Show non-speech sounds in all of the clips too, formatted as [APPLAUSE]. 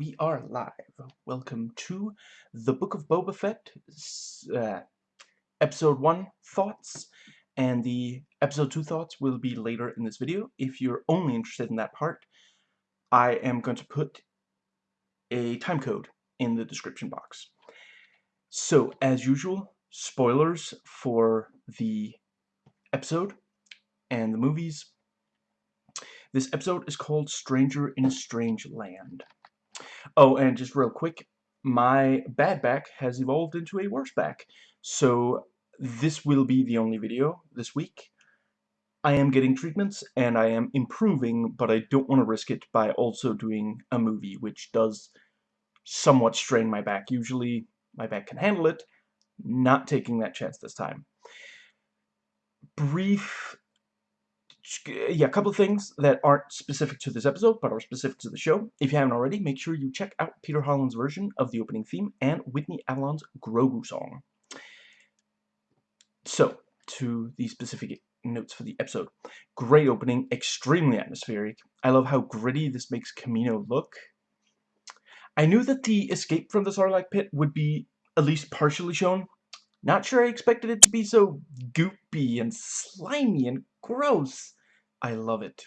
we are live. Welcome to the Book of Boba Fett, uh, Episode 1 Thoughts, and the Episode 2 Thoughts will be later in this video. If you're only interested in that part, I am going to put a time code in the description box. So, as usual, spoilers for the episode and the movies. This episode is called Stranger in a Strange Land. Oh, and just real quick, my bad back has evolved into a worse back. So this will be the only video this week. I am getting treatments and I am improving, but I don't want to risk it by also doing a movie, which does somewhat strain my back. Usually my back can handle it, not taking that chance this time. Brief yeah, a couple of things that aren't specific to this episode, but are specific to the show. If you haven't already, make sure you check out Peter Hollens' version of the opening theme and Whitney Avalon's Grogu song. So, to the specific notes for the episode. Great opening, extremely atmospheric. I love how gritty this makes Camino look. I knew that the escape from the Sarlacc pit would be at least partially shown. Not sure I expected it to be so goopy and slimy and gross. I love it.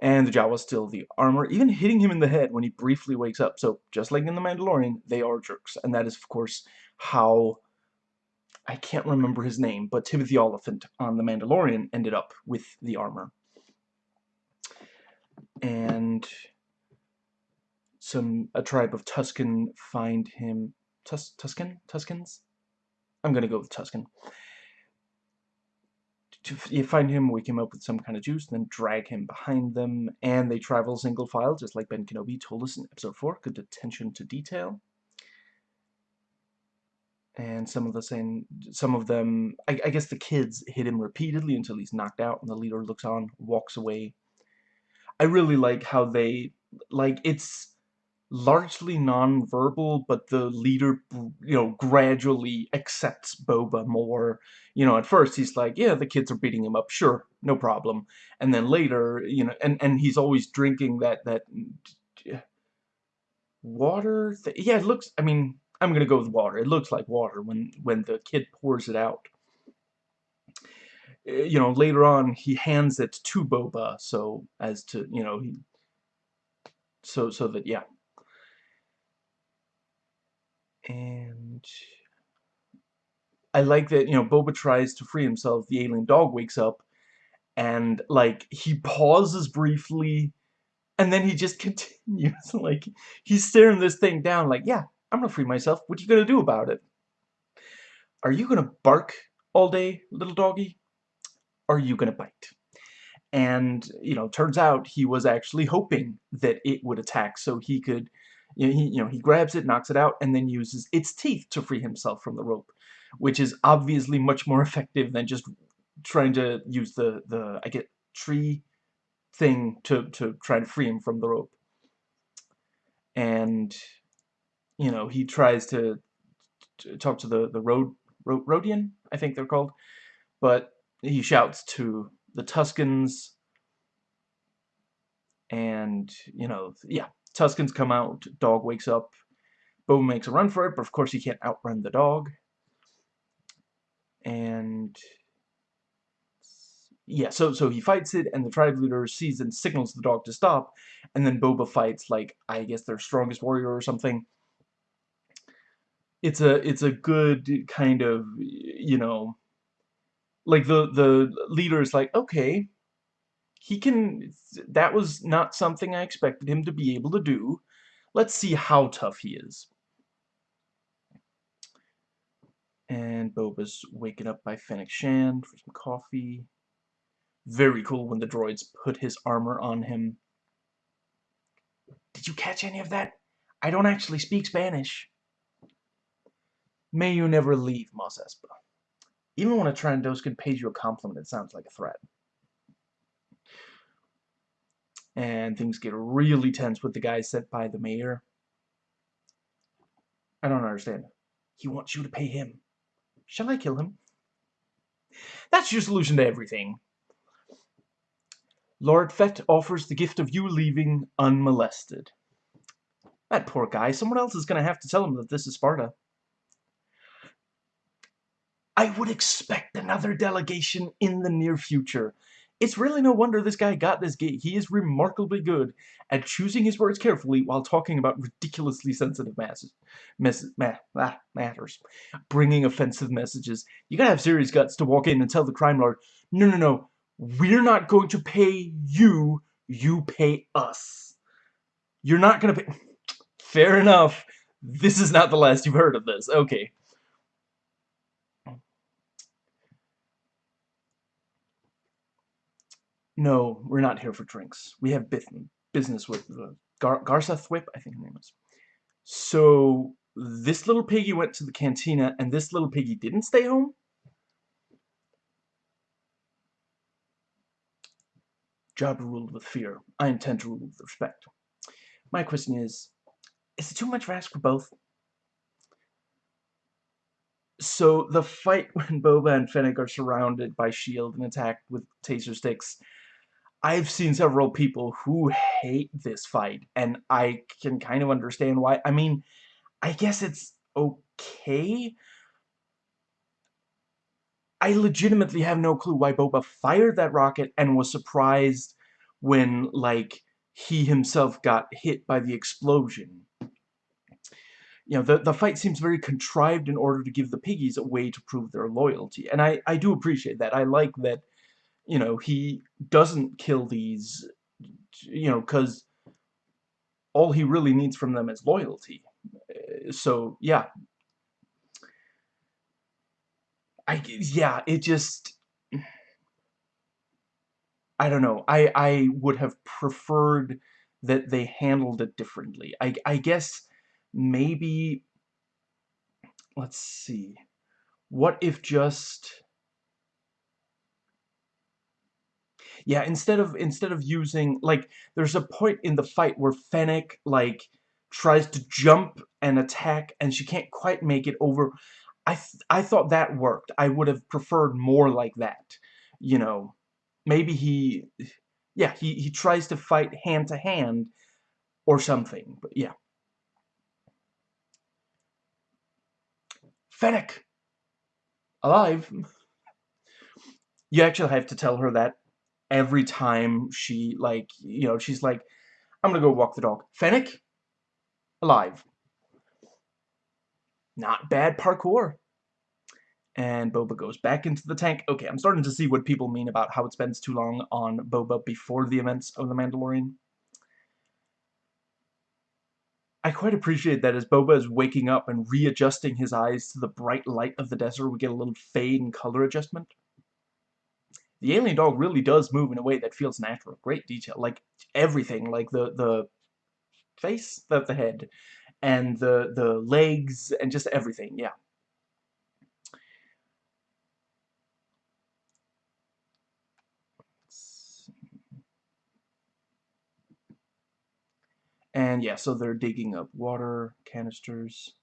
And the Jawa's still the armor, even hitting him in the head when he briefly wakes up. So, just like in The Mandalorian, they are jerks. And that is, of course, how... I can't remember his name, but Timothy Olyphant on The Mandalorian ended up with the armor. And some a tribe of Tusken find him Tus Tusken Tuskens I'm gonna go with Tusken you find him, wake him up with some kind of juice, then drag him behind them, and they travel single file, just like Ben Kenobi told us in episode 4. Good attention to detail. And some of the same, some of them, I, I guess the kids hit him repeatedly until he's knocked out, and the leader looks on, walks away. I really like how they, like, it's, largely non-verbal, but the leader, you know, gradually accepts Boba more. You know, at first he's like, yeah, the kids are beating him up, sure, no problem. And then later, you know, and, and he's always drinking that, that water. yeah, it looks, I mean, I'm going to go with water. It looks like water when, when the kid pours it out. Eh, you know, later on, he hands it to Boba, so as to, you know, he, so, so that, yeah, and I like that, you know, Boba tries to free himself, the alien dog wakes up, and, like, he pauses briefly, and then he just [LAUGHS] continues, like, he's staring this thing down, like, yeah, I'm gonna free myself, what are you gonna do about it? Are you gonna bark all day, little doggy? Are you gonna bite? And, you know, turns out he was actually hoping that it would attack so he could you know, he, you know, he grabs it, knocks it out, and then uses its teeth to free himself from the rope, which is obviously much more [LAUGHS] effective than just trying to use the, the I get, tree thing to, to try to free him from the rope. And, you know, he tries to, to talk to the, the road, road, Rodian, I think they're called, but he shouts to the Tuskens, and, you know, yeah, Tuskens come out, dog wakes up, Boba makes a run for it, but of course he can't outrun the dog. And yeah, so so he fights it, and the tribe leader sees and signals the dog to stop, and then Boba fights like I guess their strongest warrior or something. It's a it's a good kind of you know, like the the leader is like okay, he can, that was not something I expected him to be able to do. Let's see how tough he is. And Boba's waking up by Fennec Shand for some coffee. Very cool when the droids put his armor on him. Did you catch any of that? I don't actually speak Spanish. May you never leave, Mos Espa. Even when a Trandoshan pays you a compliment, it sounds like a threat. And things get really tense with the guy sent by the mayor. I don't understand. He wants you to pay him. Shall I kill him? That's your solution to everything. Lord Fett offers the gift of you leaving unmolested. That poor guy. Someone else is going to have to tell him that this is Sparta. I would expect another delegation in the near future. It's really no wonder this guy got this gig. He is remarkably good at choosing his words carefully while talking about ridiculously sensitive masses, mess, ma ah, matters. Bringing offensive messages. You gotta have serious guts to walk in and tell the crime lord, no, no, no, we're not going to pay you, you pay us. You're not gonna pay... Fair enough. This is not the last you've heard of this. Okay. No, we're not here for drinks. We have business with uh, Gar I think her name is. So, this little piggy went to the cantina, and this little piggy didn't stay home? Jabba ruled with fear. I intend to rule with respect. My question is, is it too much to ask for both? So, the fight [LAUGHS] when Boba and Fennec are surrounded by S.H.I.E.L.D. and attacked with taser sticks I've seen several people who hate this fight, and I can kind of understand why. I mean, I guess it's okay. I legitimately have no clue why Boba fired that rocket and was surprised when, like, he himself got hit by the explosion. You know, the, the fight seems very contrived in order to give the piggies a way to prove their loyalty. And I, I do appreciate that. I like that you know, he doesn't kill these, you know, because all he really needs from them is loyalty. Uh, so, yeah. I, yeah, it just... I don't know. I, I would have preferred that they handled it differently. I, I guess maybe... Let's see. What if just yeah, instead of instead of using like there's a point in the fight where Fennec like tries to jump and attack and she can't quite make it over. I th I thought that worked. I would have preferred more like that. You know, maybe he yeah, he he tries to fight hand to hand or something. But yeah. Fennec alive. You actually have to tell her that every time she, like, you know, she's like, I'm gonna go walk the dog. Fennec? Alive. Not bad parkour. And Boba goes back into the tank. Okay, I'm starting to see what people mean about how it spends too long on Boba before the events of The Mandalorian. I quite appreciate that as Boba is waking up and readjusting his eyes to the bright light of the desert, we get a little fade and color adjustment the alien dog really does move in a way that feels natural. Great detail. Like, everything. Like, the, the face, the, the head, and the, the legs, and just everything. Yeah. And yeah, so they're digging up water canisters.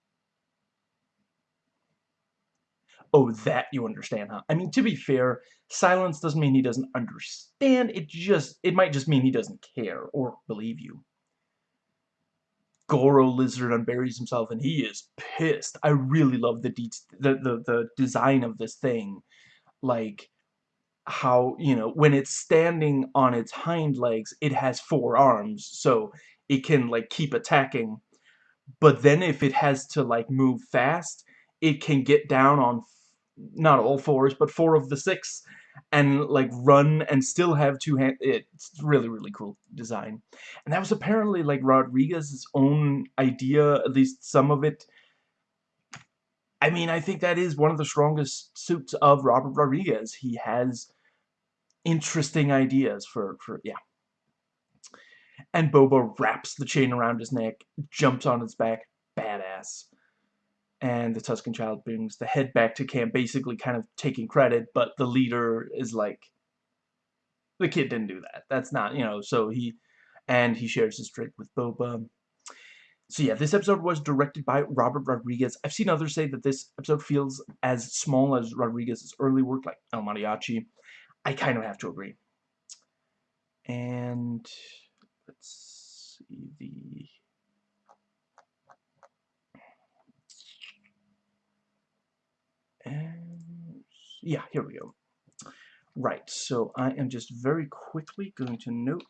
Oh, that you understand, huh? I mean, to be fair, silence doesn't mean he doesn't understand. It just, it might just mean he doesn't care or believe you. Goro Lizard unburies himself and he is pissed. I really love the, the, the, the design of this thing. Like, how, you know, when it's standing on its hind legs, it has four arms, so it can, like, keep attacking. But then if it has to, like, move fast, it can get down on not all fours, but four of the six, and like run and still have two hands. It's really, really cool design. And that was apparently like Rodriguez's own idea, at least some of it. I mean, I think that is one of the strongest suits of Robert Rodriguez. He has interesting ideas for, for yeah. And Boba wraps the chain around his neck, jumps on his back, badass and the Tusken Child brings the head back to camp, basically kind of taking credit, but the leader is like, the kid didn't do that. That's not, you know, so he, and he shares his drink with Boba. So yeah, this episode was directed by Robert Rodriguez. I've seen others say that this episode feels as small as Rodriguez's early work, like El Mariachi. I kind of have to agree. And let's see the yeah, here we go. Right, so I am just very quickly going to note,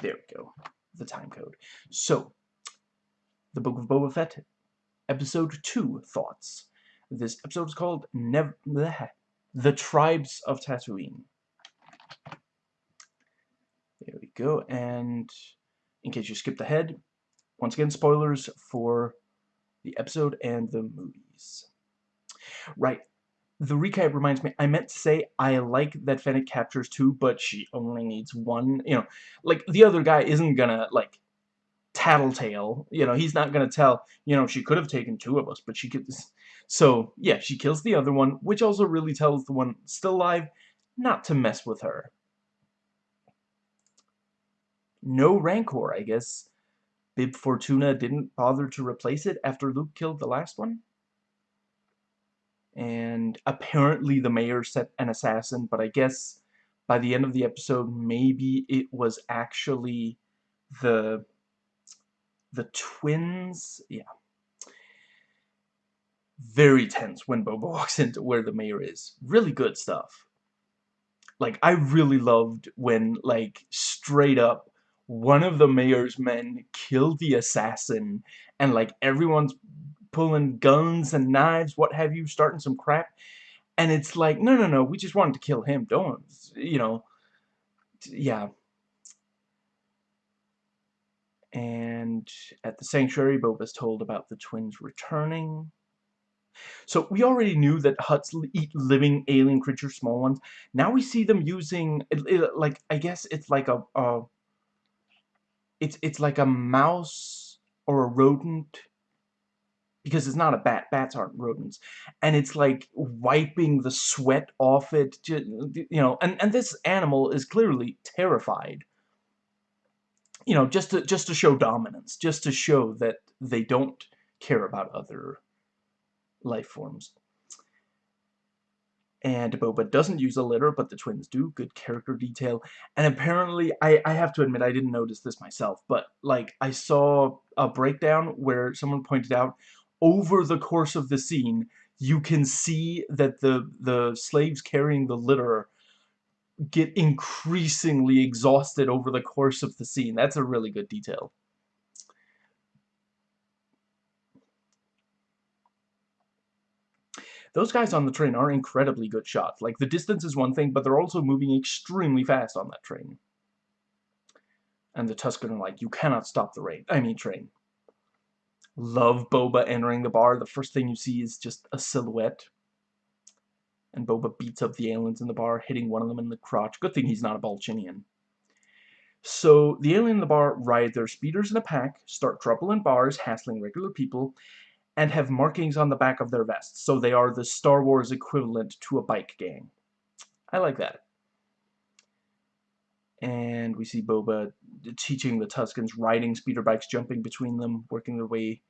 there we go, the time code. So, the Book of Boba Fett, Episode 2 Thoughts. This episode is called Nev bleh, The Tribes of Tatooine. There we go, and in case you skipped ahead, once again, spoilers for the episode and the movies. Right, the recap reminds me, I meant to say I like that Fennec captures two, but she only needs one. You know, like, the other guy isn't gonna, like, tattletale. You know, he's not gonna tell, you know, she could have taken two of us, but she could... So, yeah, she kills the other one, which also really tells the one still alive not to mess with her. No Rancor, I guess. Bib Fortuna didn't bother to replace it after Luke killed the last one? and apparently the mayor set an assassin, but I guess by the end of the episode, maybe it was actually the the twins. Yeah. Very tense when Boba [LAUGHS] walks into where the mayor is. Really good stuff. Like, I really loved when, like, straight up, one of the mayor's men killed the assassin, and, like, everyone's pulling guns and knives, what have you, starting some crap. And it's like, no, no, no, we just wanted to kill him. Don't, you know, yeah. And at the sanctuary, Boba's told about the twins returning. So we already knew that Hutts eat living alien creatures, small ones. Now we see them using, like, I guess it's like a, a, it's it's like a mouse or a rodent because it's not a bat. Bats aren't rodents. And it's like wiping the sweat off it, you know, and, and this animal is clearly terrified. You know, just to, just to show dominance, just to show that they don't care about other life forms. And Boba doesn't use a litter, but the twins do. Good character detail. And apparently, I, I have to admit, I didn't notice this myself, but, like, I saw a breakdown where someone pointed out, over the course of the scene, you can see that the, the slaves carrying the litter get increasingly exhausted over the course of the scene. That's a really good detail. Those guys on the train are incredibly good shots. Like, the distance is one thing, but they're also moving extremely fast on that train. And the Tusken are like, you cannot stop the rain. I mean, train love Boba entering the bar. The first thing you see is just a silhouette. And Boba beats up the aliens in the bar, hitting one of them in the crotch. Good thing he's not a Balchinian. So, the alien in the bar ride their speeders in a pack, start trouble in bars, hassling regular people, and have markings on the back of their vests. So they are the Star Wars equivalent to a bike gang. I like that. And we see Boba teaching the Tuskens riding speeder bikes, jumping between them, working their way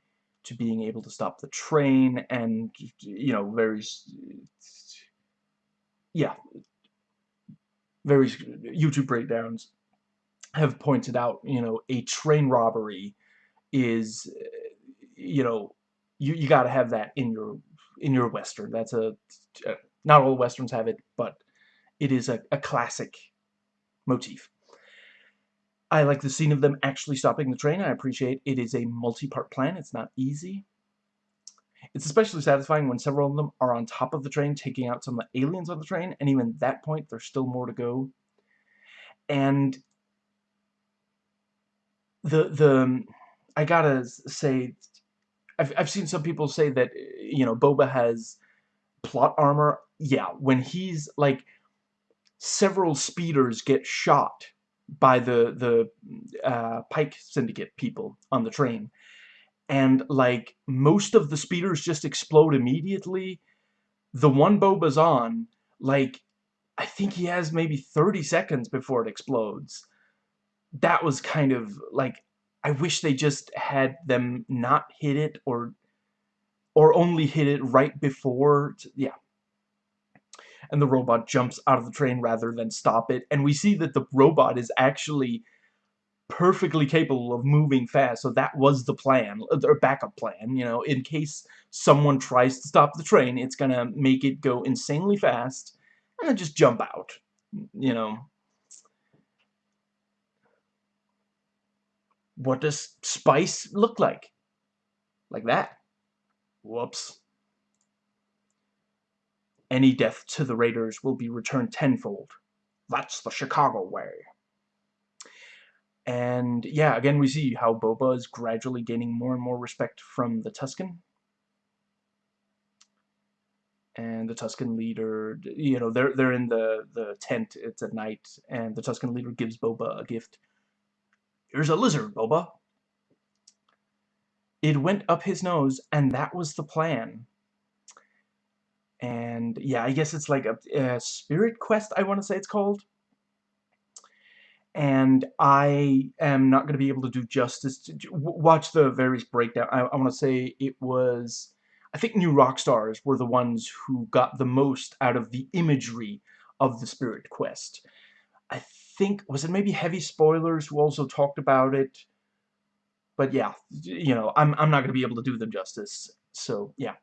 to being able to stop the train, and, you know, very, yeah, various YouTube breakdowns have pointed out, you know, a train robbery is, you know, you, you got to have that in your, in your Western. That's a, uh, not all Westerns have it, but it is a, a classic motif. I like the scene of them actually stopping the train. I appreciate it is a multi-part plan. It's not easy. It's especially satisfying when several of them are on top of the train taking out some of the aliens on the train, and even at that point, there's still more to go. And the, the, I gotta say, I've, I've seen some people say that, you know, Boba has plot armor. Yeah, when he's, like, several speeders get shot by the the uh, Pike Syndicate people on the train, and like most of the speeders just explode immediately. The one Boba's on, like, I think he has maybe 30 seconds before it explodes. That was kind of like I wish they just had them not hit it or or only hit it right before. yeah, and the robot jumps out of the train rather than stop it. And we see that the robot is actually perfectly capable of moving fast, so that was the plan, uh, or backup plan, you know, in case someone tries to stop the train, it's gonna make it go insanely fast, and then just jump out, you know. What does spice look like? Like that. Whoops. Any death to the Raiders will be returned tenfold. That's the Chicago way. And yeah, again, we see how Boba is gradually gaining more and more respect from the Tusken. And the Tusken leader, you know, they're they're in the the tent. It's at night, and the Tusken leader gives Boba a gift. Here's a lizard, Boba. It went up his nose, and that was the plan. And yeah, I guess it's like a, a spirit quest. I want to say it's called and I am not going to be able to do justice to watch the various breakdown. I, I want to say it was, I think New Rockstars were the ones who got the most out of the imagery of the Spirit Quest. I think, was it maybe Heavy Spoilers who also talked about it? But yeah, you know, I'm, I'm not going to be able to do them justice. So, yeah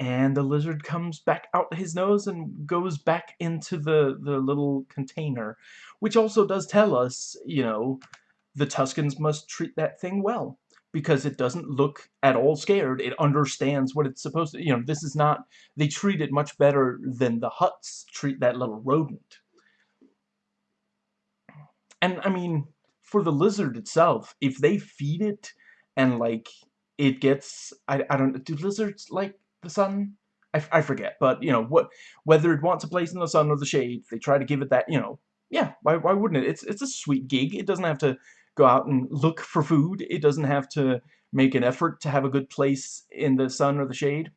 and the lizard comes back out his nose and goes back into the the little container which also does tell us you know the Tuskens must treat that thing well because it doesn't look at all scared it understands what it's supposed to you know this is not they treat it much better than the Hutts treat that little rodent and I mean for the lizard itself if they feed it and like it gets I, I don't do lizards like the sun? I, I forget, but, you know, what whether it wants a place in the sun or the shade, they try to give it that, you know, yeah, why, why wouldn't it? It's, it's a sweet gig. It doesn't have to go out and look for food. It doesn't have to make an effort to have a good place in the sun or the shade.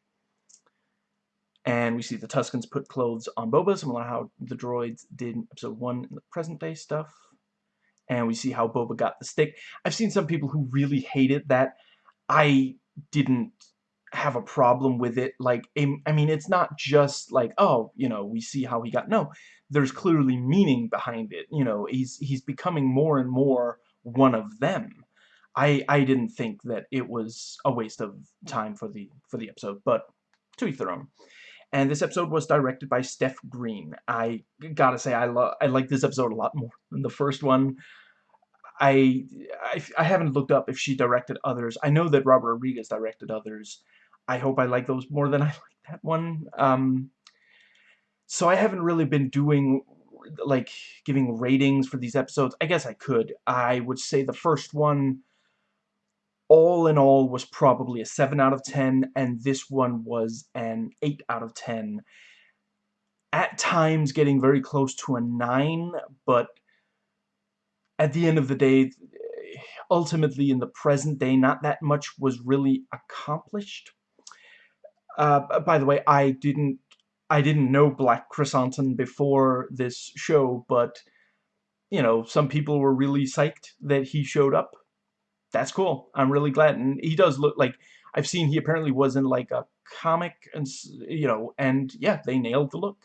And we see the Tuskens put clothes on Boba, similar to how the droids did in Episode 1 in the present-day stuff. And we see how Boba got the stick. I've seen some people who really hated that. I didn't have a problem with it. Like, I mean, it's not just like, oh, you know, we see how he got. No, there's clearly meaning behind it. You know, he's he's becoming more and more one of them. I I didn't think that it was a waste of time for the for the episode, but to each their own. And this episode was directed by Steph Green. I gotta say, I love I like this episode a lot more than the first one. I, I, I haven't looked up if she directed others. I know that Robert Rodriguez directed others. I hope I like those more than [LAUGHS] I like that one. Um, so I haven't really been doing, like, giving ratings for these episodes. I guess I could. I would say the first one, all in all, was probably a 7 out of 10, and this one was an 8 out of 10. At times getting very close to a 9, but at the end of the day, ultimately in the present day, not that much was really accomplished. Uh, by the way, I didn't I didn't know Black Krrsantan before this show, but you know, some people were really psyched that he showed up. That's cool. I'm really glad, and he does look like I've seen he apparently was in like a comic, and you know, and yeah, they nailed the look.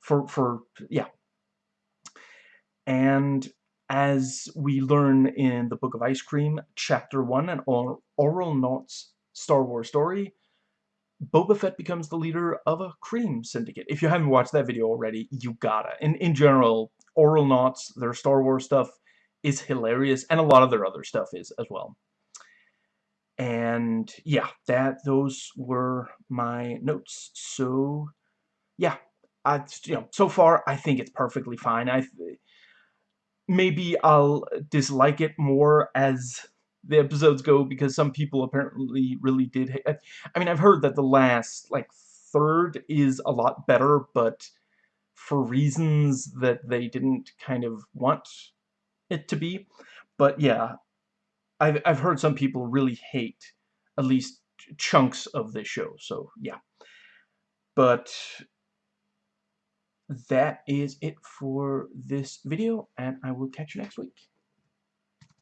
For for yeah, and as we learn in the Book of Ice Cream, Chapter 1, an Auralnauts Star Wars story, Boba Fett becomes the leader of a cream syndicate. If you haven't watched that video already, you gotta. In, in general, Auralnauts, their Star Wars stuff, is hilarious, and a lot of their other stuff is as well. And yeah, that those were my notes. So yeah, I you know so far I think it's perfectly fine. I maybe I'll dislike it more as the episodes go because some people apparently really did. I mean, I've heard that the last, like, third is a lot better, but for reasons that they didn't kind of want it to be. But yeah, I've, I've heard some people really hate at least chunks of this show, so yeah. But that is it for this video, and I will catch you next week.